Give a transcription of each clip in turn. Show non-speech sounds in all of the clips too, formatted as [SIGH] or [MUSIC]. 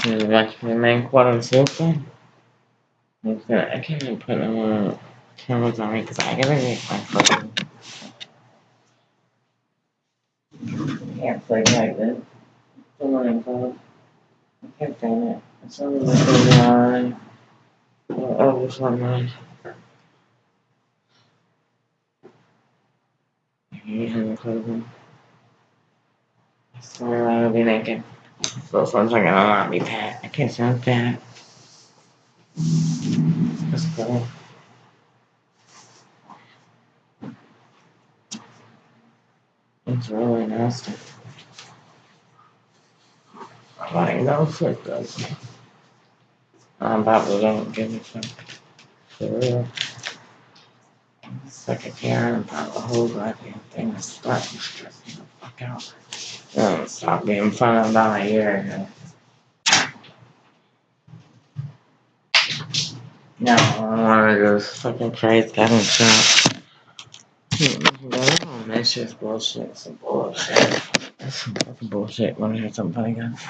to watch the main quarter sofa. I can't even put on cameras on me because I gotta make my phone. Can't play like this. Come on, bro. I can't find it. It's only like a line. Oh, oh, this one line. You have a clothing. So I'll be naked. Those ones are gonna not be fat. I can't sound fat. That's cool. It's really nasty. I know for does. I'm probably don't give me some. For real. Second here and about the whole goddamn thing is starting to stress me the fuck out. Um, stop being fun about a year ago. No, I wanna go fucking having shot. Hmm, that's just bullshit. Some bullshit. That's some fucking bullshit. Wanna hear something funny, guys?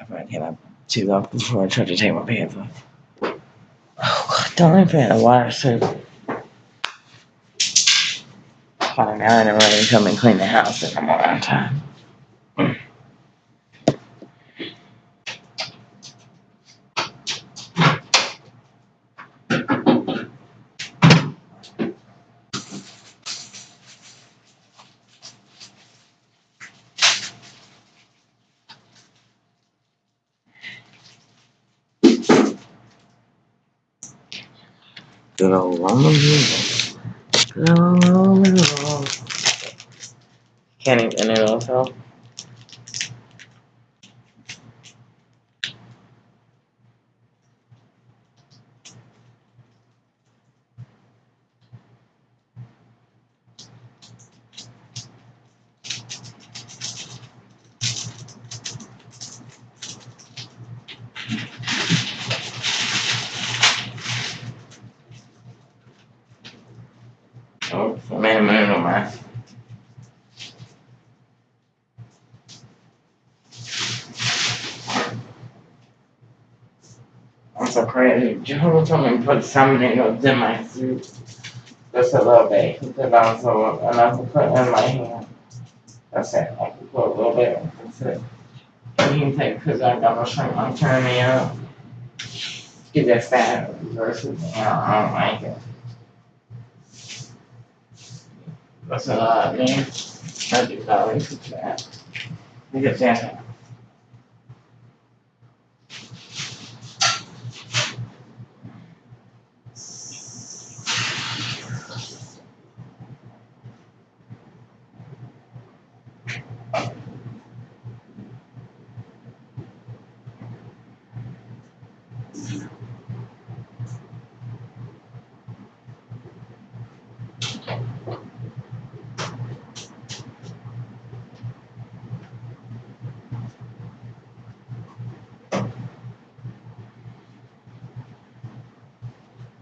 I've already hit up too long before I tried to take my pants off. Oh god, don't even forget the water so hot now and everybody come and clean the house the morning time. Good old ramen. Can't even it also. Man, no man. I'm so crazy. Jehovah told me to put some needles in my suit. Just a little bit. He said also enough to put in my hand. That's it. I can put a little bit. That's it. And he take because I got my shrink my turning me up. Get that fat versus I don't like it. That's a lot, man. I do not like that.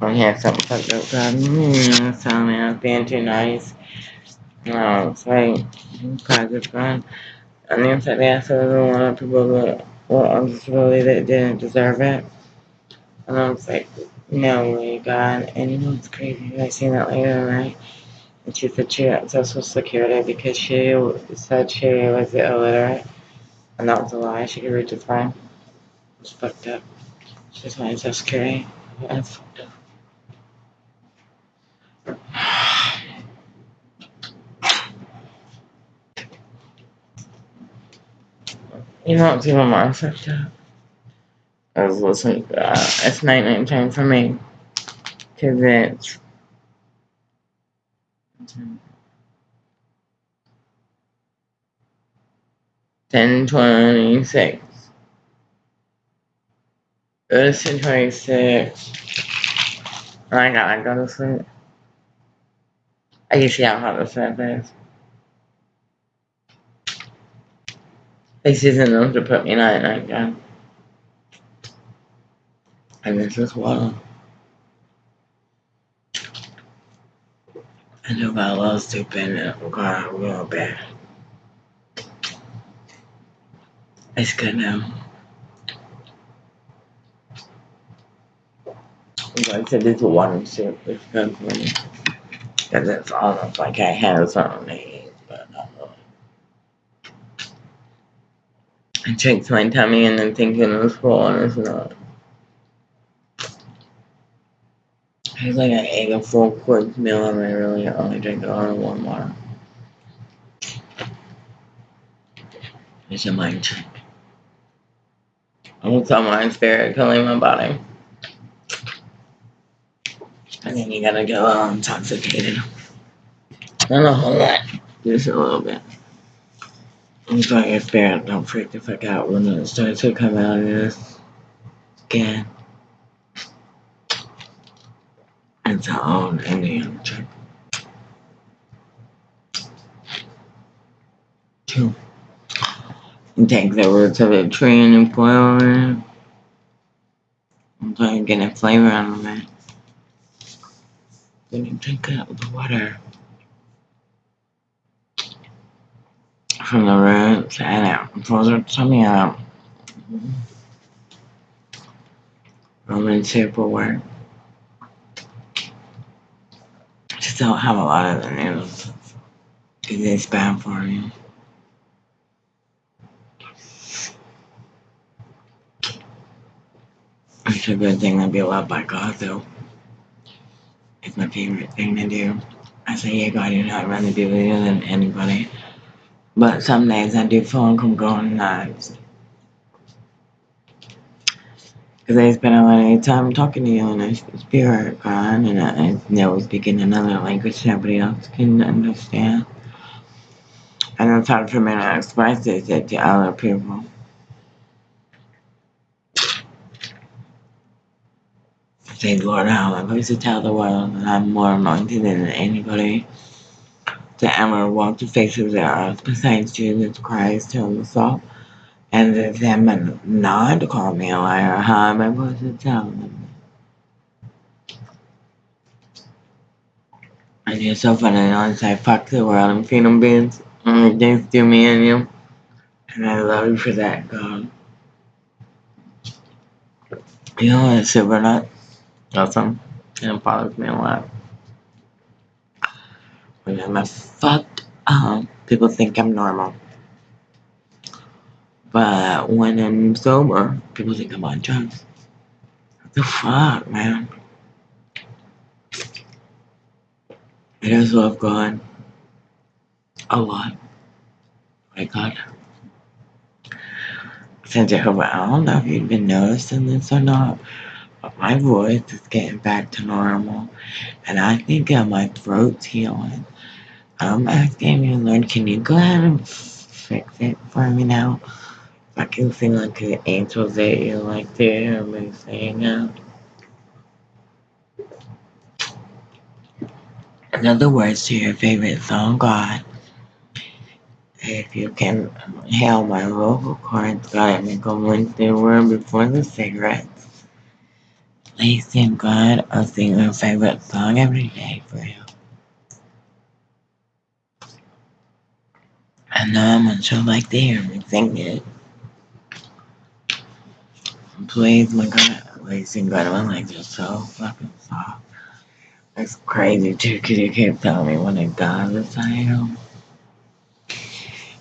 I had something fucked up, God. Mm, so man, I being too nice. No, it's like, good fun. And then said they asked every one of people that were on disability that didn't deserve it. And I was like, no way, God. And you know what's crazy? I seen that later tonight. And she said she got social security because she said she was illiterate. And that was a lie. She could read just fine. It's fucked up. She's my social security. That's fucked up. You know what's even more fucked up? I was listening, uh, it's night night time for me. Cause it's ten twenty six. It's ten twenty six. I gotta go to sleep. I see how hot this stuff Like season them to put me in at night time. And this is water. I do got a little stupid and got real bad. It's good now. I said this water soup is good for me. Cause it's almost like I have something. I checked my tummy and then thinking it was full and it's not. It's like I ate a full course meal and I really only drank a lot of warm water. It's a mind trick. I will tell my spirit killing my body. And then you gotta go all intoxicated. Not a whole lot, just a little bit. I'm sorry, your spirit don't freak the fuck out when it starts to come out of this skin. It's our own Indian trick. Two. You take the roots of a tree and boil it. I'm trying to get a flavor out of it. Then you drink with the water. From the roots and it your tummy out. Roman work. Just don't have a lot of the noodles. It's bad for you. It's a good thing to be loved by God, though. It's my favorite thing to do. I say, yeah, God, you know, I'd rather be with you than anybody. But some days I do like I'm going nuts. Because I spend a lot of time talking to you in a spirit, God, and I know speaking another language nobody else can understand. And it's hard for me to express it to other people. Say, Lord, am I supposed to tell the world that I'm more anointed than anybody to ever walk the face of the earth besides Jesus Christ himself? And for them not to call me a liar, how am I supposed to tell them? And you're so funny, I say, fuck the world and feed them beans. And thanks to me and you. And I love you for that, God. You know what, super nut? Awesome. And it bothers me a lot. When I'm fucked up, um, people think I'm normal. But when I'm sober, people think I'm on drugs. What the fuck, man? I what I've gone a lot. Oh my God. Since Jehovah, I don't know if you've been noticing this or not, my voice is getting back to normal. And I think uh, my throat's healing. I'm asking you, Lord, can you go ahead and fix it for me now? I can sing like an angel that you like to hear me sing out. In other words to your favorite song, God. If you can hail my vocal cords, God, make them rinse their word before the cigarettes. Please sing God, I'll sing your favorite song every day for you. I know I'm gonna sure like to hear me sing it. Please, my God, please sing God, my legs are so fucking soft. It's crazy too, cause you keep telling me when I die this I am.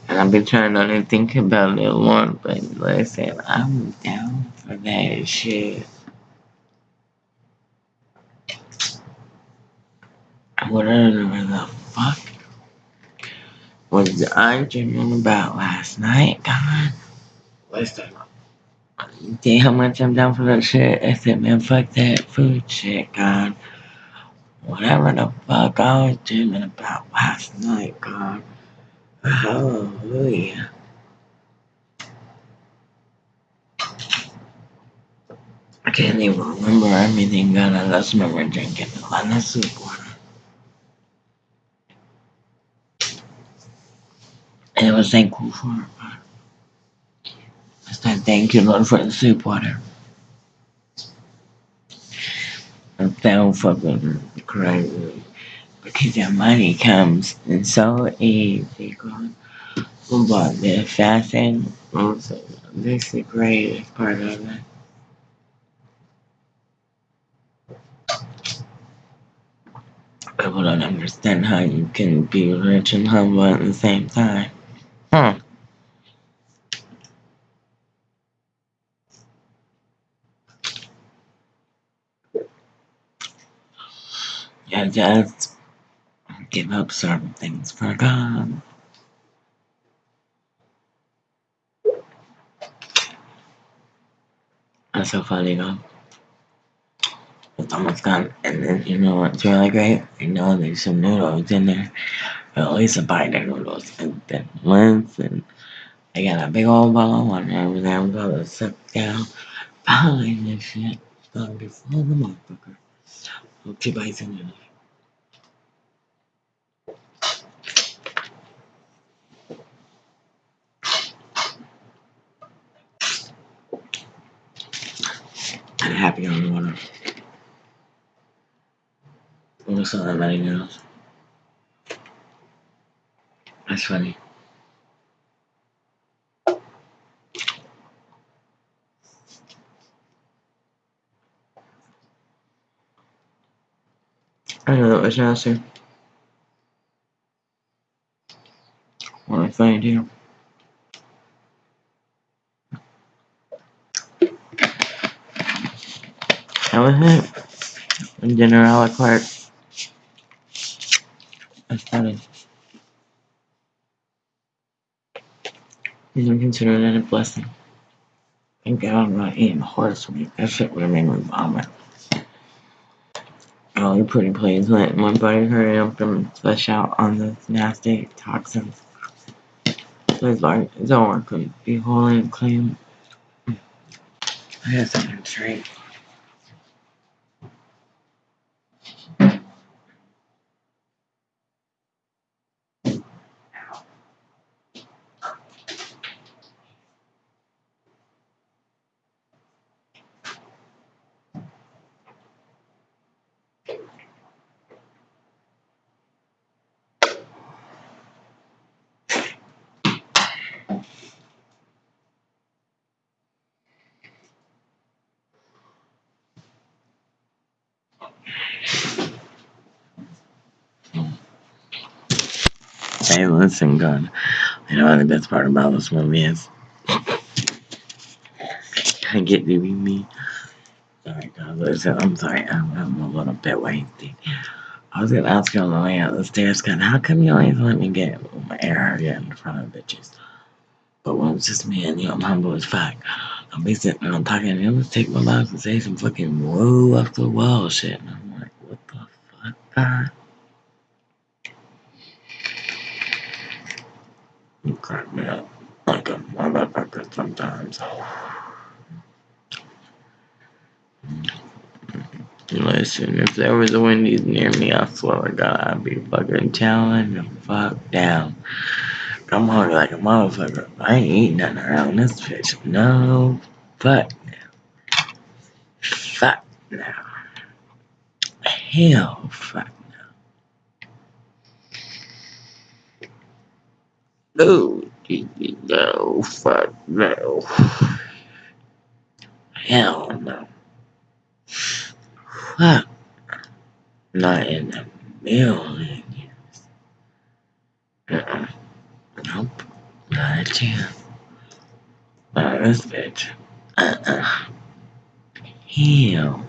And I've been trying not to think about it a lot, but listen, I'm down for that shit. Whatever the fuck was I dreaming about last night, God? Listen, see how much I'm down for that shit? I said, man, fuck that food shit, God. Whatever the fuck I was dreaming about last night, God. Hallelujah. I can't even remember everything, God. I just remember drinking a lot of soup water. And I was thankful for it, I said, thank you, Lord, for the soup water. I'm so fucking crazy. Because your money comes in so easy, God. But the fasting, also, this is the greatest part of it. People don't understand how you can be rich and humble at the same time. Hmm. Yeah, just give up certain things for God. That's so funny though. It's almost gone. And then you know what's really great? You know there's some noodles in there. At least a of noodles and then once and I got a big old water over there. I'm gonna sit down behind this shit. It's gonna be full of the motherfucker. Hope two bites in there. I'm happy on the water. Saw that many noodles. That's funny. I know that was nasty. A funny deal. That was it. Dinner a la carte. That's funny. You don't consider that a blessing. Thank God I'm not eating horse meat. That shit would have made me vomit. Oh, you're pretty please let my body hurry up and flush out on those nasty toxins. Please, Lord, Zoar could be holy and clean. I got something straight. Hey, listen, God. You know what the best part about this movie is? I get to be me. Sorry, God. Listen, I'm sorry. I'm, I'm a little bit wasted. I was gonna ask you on the way out the stairs, God, how come you always let me get my air in front of bitches? But when it's just me and you, I'm humble as fuck. I'll be sitting there and talking, you just take my box and say some fucking whoa off the wall shit. And I'm like, what the fuck, God? You crack me up like a motherfucker sometimes. Listen, if there was a Wendy's near me, I swear to God, I'd be fucking telling the fuck down. I'm hungry like a motherfucker. I ain't eating nothing around this bitch. No, fuck now. Fuck now. Hell, fuck now. No, no, fuck no. Hell no. Fuck. Not in a million Not a chance. This bitch. Uh-uh. Hell.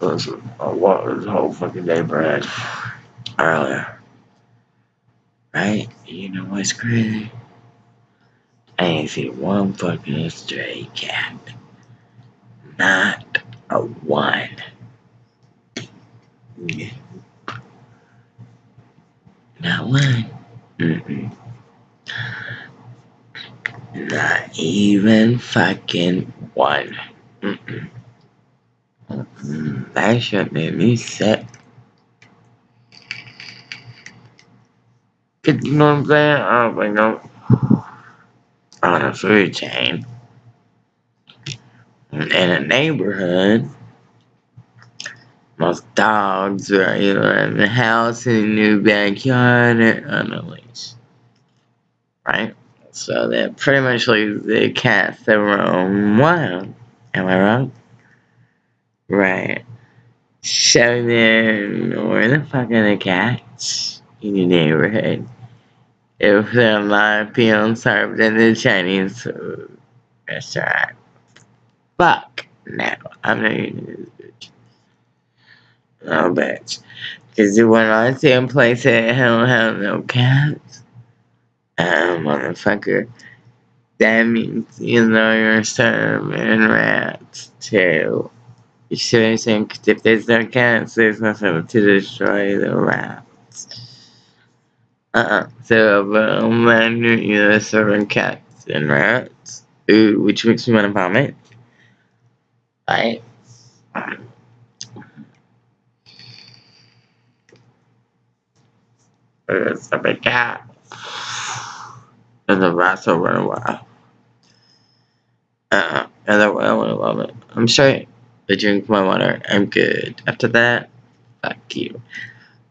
Listen, I walked this whole fucking Brad. Earlier. Right? You know what's crazy? I ain't see one fucking stray cat. Not a one. Yeah. Not one. Mm-mm. Not even fucking one. Mm-mm. That shit made me sick. You know what I'm saying? I don't think I'm on a food chain. In a neighborhood, most dogs are either in the house, in the new backyard, or on a leash. Right? So that pretty much leaves the cats that roam wild. Am I wrong? Right. So then, where the fuck are the cats in your neighborhood? If they're not being served in the Chinese restaurant. Fuck. No, I'm not eating this bitch. No, bitch. Because when I see a place that don't have no cats, um, motherfucker, that means, you know, you're serving rats too. You should think if there's no cats, there's nothing to destroy the rats. Uh-uh. So, um, when you're serving cats and rats, ooh, which makes me want to vomit. Right? There's a big cat. And the rats will run away. Uh-uh. And I want to vomit. I'm straight. I drink my water. I'm good. After that, fuck you.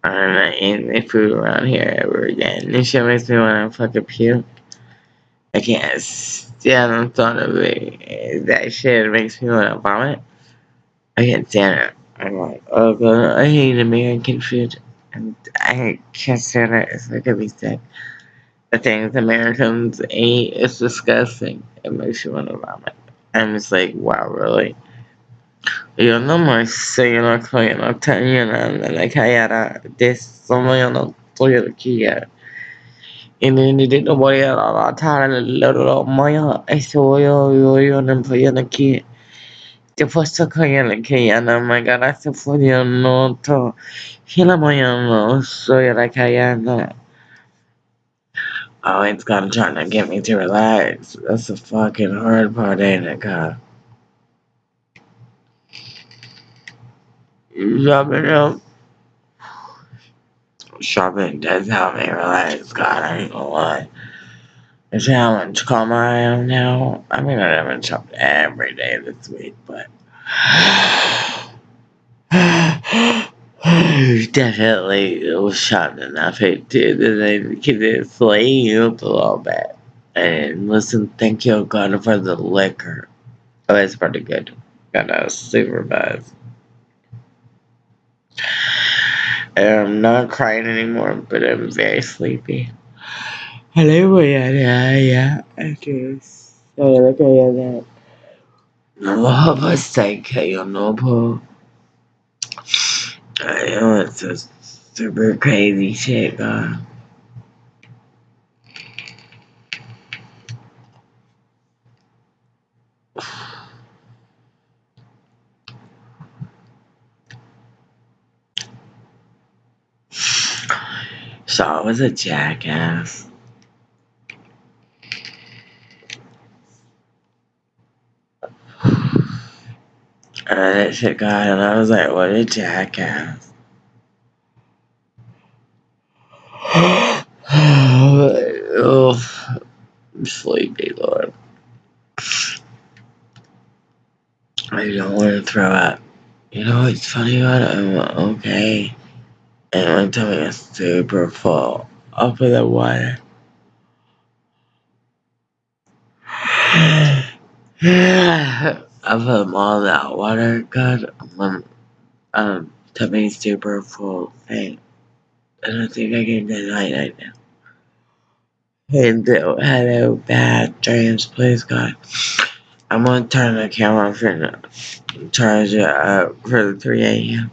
I'm not eating the food around here ever again. This shit makes me want to fucking puke. I can't stand the thought of it. That shit makes me want to vomit. I can't stand it. I'm like, oh god, I hate American food. And I making me sick. The things Americans eat is disgusting. It makes you want to vomit. I'm just like, wow, really? Yo no me sé, yo no estoy, no tenía nada, la cara de sono yo no estoy aquí ya. Y ni ni no voy a la tara lo lo moya, eso yo yo yo no aquí. Después se cae la que ya no me gara se fue yo no to. Hila moya no soy la callada. Oh, it's gonna try to get me to relax. That's the fucking hard part, ain't it, God? Shopping up. Shopping does help me relax, God, I ain't gonna lie. Much calmer I am now? I mean, I haven't shopped every day this week, but. [SIGHS] Definitely it was shopping enough it did that I could sleep a little bit. And listen, thank you, oh God, for the liquor. Oh, it's pretty good. Got a super buzz. I'm not crying anymore, but I'm very sleepy. Hello, yeah, yeah, yeah. I guess. So, look at that. No, but say, you know, po. I know it's a super crazy shit, God. [SIGHS] So I was a jackass. And that shit got and I was like, what a jackass. oh, I'm sleepy, Lord. I don't want to throw up. You know what's funny about it? I'm okay. And my tummy is super full up of the water. I put all that water, God, my um, tummy's super full thing. I don't think I can deny right now. And uh, hello, bad dreams, please, God. I'm gonna turn the camera off and charge it up for the 3 a.m.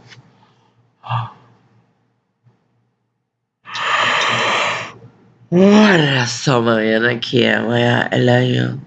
Olha só, Mariana, aqui é amanhã. Ela é